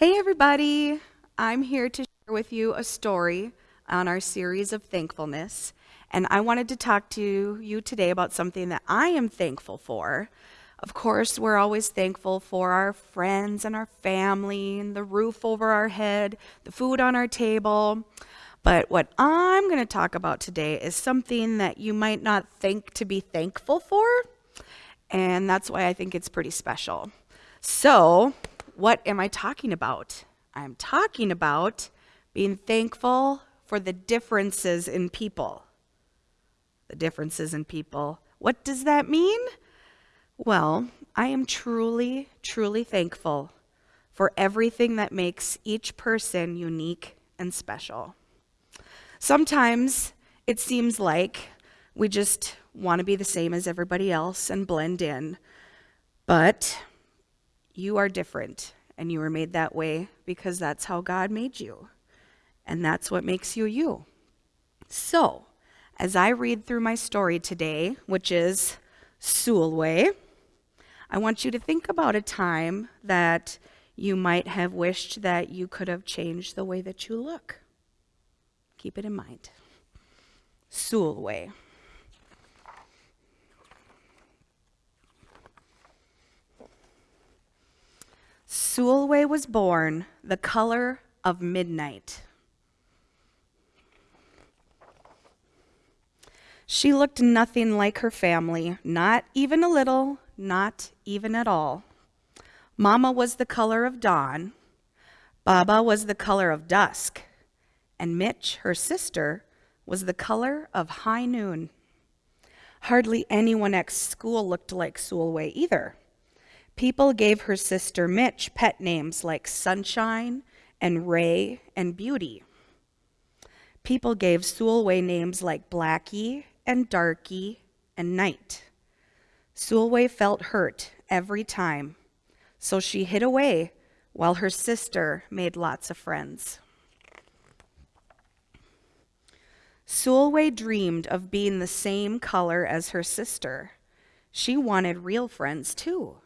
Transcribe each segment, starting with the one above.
Hey, everybody. I'm here to share with you a story on our series of thankfulness. And I wanted to talk to you today about something that I am thankful for. Of course, we're always thankful for our friends and our family and the roof over our head, the food on our table. But what I'm going to talk about today is something that you might not think to be thankful for. And that's why I think it's pretty special. So, what am I talking about? I'm talking about being thankful for the differences in people. The differences in people. What does that mean? Well, I am truly, truly thankful for everything that makes each person unique and special. Sometimes it seems like we just want to be the same as everybody else and blend in. But you are different, and you were made that way because that's how God made you. And that's what makes you you. So, as I read through my story today, which is Sulwe, I want you to think about a time that you might have wished that you could have changed the way that you look. Keep it in mind. Sulwe. Sulwe was born the color of midnight. She looked nothing like her family, not even a little, not even at all. Mama was the color of dawn. Baba was the color of dusk and Mich, her sister, was the color of high noon. Hardly anyone at school looked like Sulwe either. People gave her sister Mich pet names like Sunshine and Ray and Beauty. People gave Sulwe names like Blackie and Darky and Night. Sulwe felt hurt every time, so she hid away while her sister made lots of friends. Sulwe dreamed of being the same color as her sister. She wanted real friends too.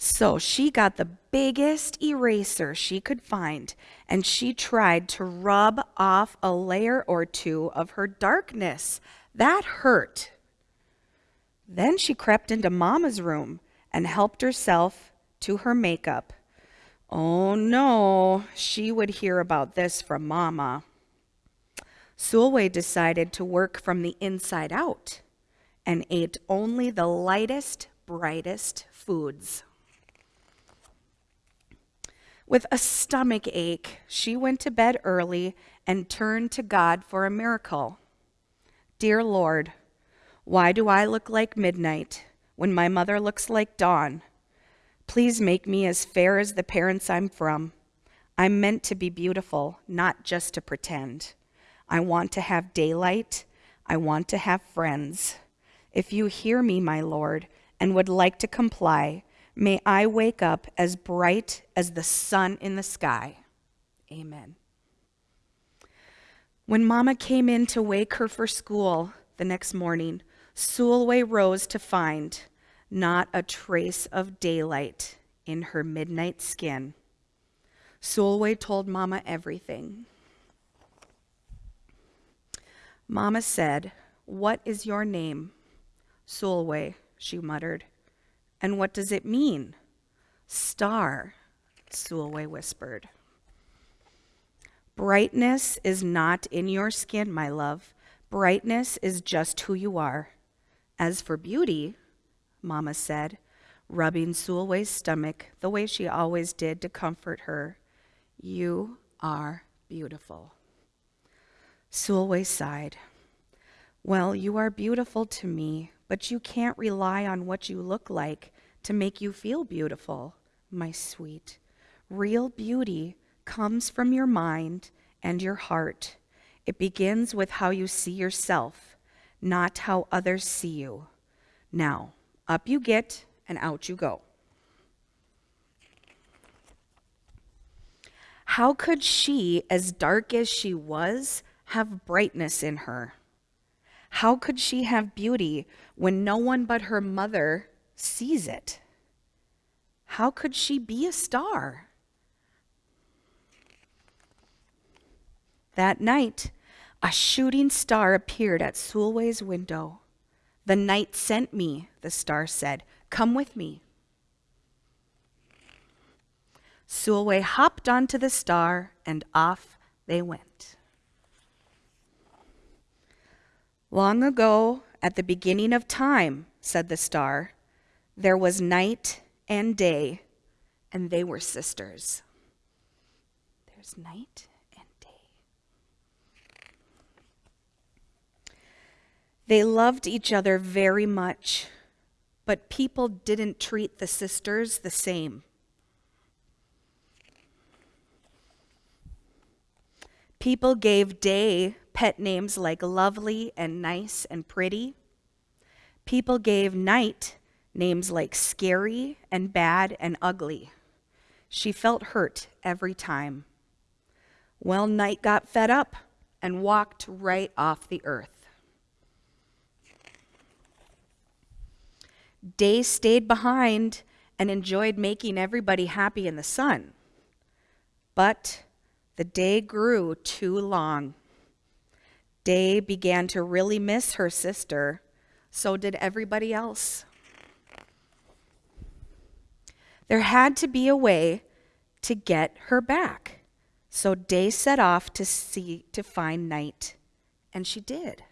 So she got the biggest eraser she could find and she tried to rub off a layer or two of her darkness. That hurt. Then she crept into Mama's room and helped herself to her makeup. Oh no, she would hear about this from Mama. Sulwe decided to work from the inside out and ate only the lightest, brightest foods. With a stomach ache, she went to bed early and turned to God for a miracle. Dear Lord, why do I look like midnight when my mother looks like dawn? Please make me as fair as the parents I'm from. I'm meant to be beautiful, not just to pretend. I want to have daylight. I want to have friends. If you hear me, my Lord, and would like to comply, may I wake up as bright as the sun in the sky. Amen. When Mama came in to wake her for school the next morning, Sulwe rose to find not a trace of daylight in her midnight skin. Sulwe told Mama everything. Mama said, What is your name? Sulwe, she muttered. And what does it mean? Star, Sulwe whispered. Brightness is not in your skin, my love. Brightness is just who you are. As for beauty, Mama said, rubbing Sulwe's stomach the way she always did to comfort her, you are beautiful. Sulwe sighed. Well, you are beautiful to me, but you can't rely on what you look like to make you feel beautiful, my sweet. Real beauty comes from your mind and your heart. It begins with how you see yourself, not how others see you. Now, up you get and out you go. How could she, as dark as she was, have brightness in her? How could she have beauty when no one but her mother sees it. How could she be a star? That night, a shooting star appeared at Sulwe's window. The night sent me, the star said. Come with me. Sulwe hopped onto the star, and off they went. Long ago, at the beginning of time, said the star, there was night and day, and they were sisters. There's night and day. They loved each other very much, but people didn't treat the sisters the same. People gave Day pet names like lovely and nice and pretty. People gave Night names like scary and bad and ugly. She felt hurt every time. Well, Night got fed up and walked right off the earth. Day stayed behind and enjoyed making everybody happy in the sun. But the day grew too long. Day began to really miss her sister. So did everybody else. There had to be a way to get her back. So Day set off to see to find Night, and she did.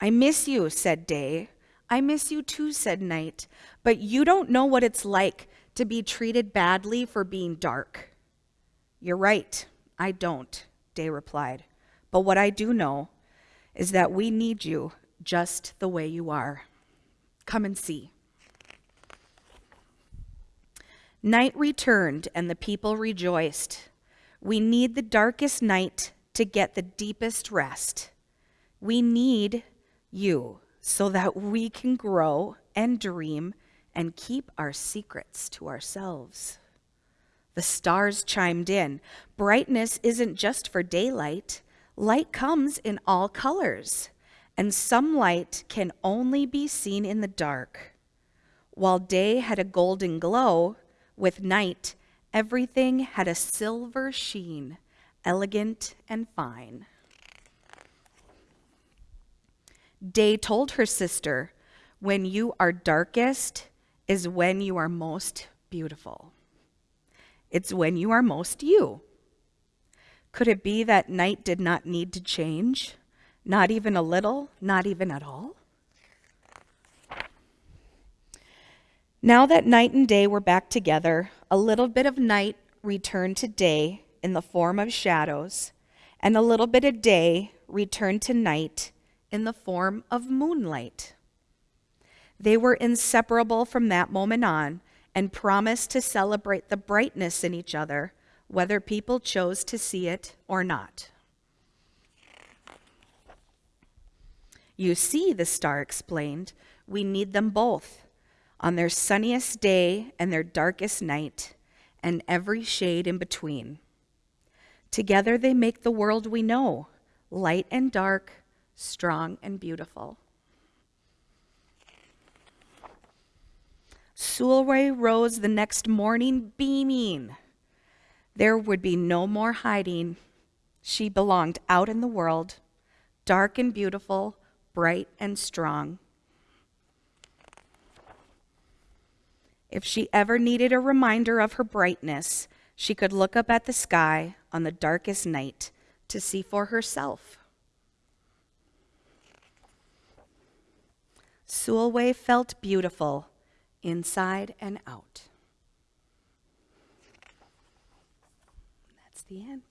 I miss you, said Day. I miss you too, said Night. But you don't know what it's like to be treated badly for being dark. You're right, I don't, Day replied. But what I do know is that we need you just the way you are. Come and see. Night returned, and the people rejoiced. We need the darkest night to get the deepest rest. We need you so that we can grow and dream and keep our secrets to ourselves. The stars chimed in. Brightness isn't just for daylight, light comes in all colors, and some light can only be seen in the dark. While day had a golden glow, with night, everything had a silver sheen, elegant and fine. Day told her sister, When you are darkest is when you are most beautiful. It's when you are most you. Could it be that night did not need to change? Not even a little, not even at all? Now that night and day were back together, a little bit of night returned to day in the form of shadows, and a little bit of day returned to night in the form of moonlight. They were inseparable from that moment on, and promised to celebrate the brightness in each other, whether people chose to see it or not. You see, the star explained, we need them both on their sunniest day and their darkest night, and every shade in between. Together they make the world we know light and dark, strong and beautiful. Sulwe rose the next morning beaming. There would be no more hiding. She belonged out in the world, dark and beautiful, bright and strong. If she ever needed a reminder of her brightness, she could look up at the sky on the darkest night to see for herself. Sulwe felt beautiful inside and out. That's the end.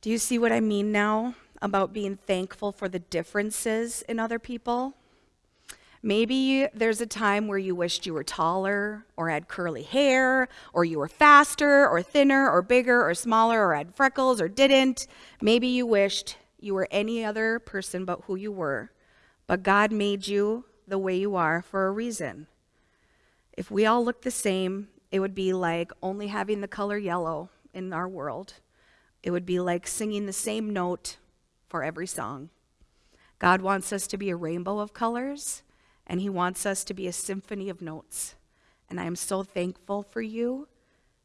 Do you see what I mean now about being thankful for the differences in other people? Maybe there's a time where you wished you were taller or had curly hair, or you were faster or thinner or bigger or smaller or had freckles or didn't. Maybe you wished you were any other person but who you were. But God made you the way you are for a reason. If we all looked the same, it would be like only having the color yellow in our world. It would be like singing the same note for every song. God wants us to be a rainbow of colors, and He wants us to be a symphony of notes. And I am so thankful for you,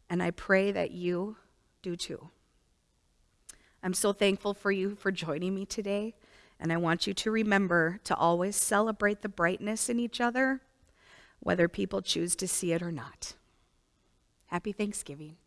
and I pray that you do too. I'm so thankful for you for joining me today, and I want you to remember to always celebrate the brightness in each other, whether people choose to see it or not. Happy Thanksgiving.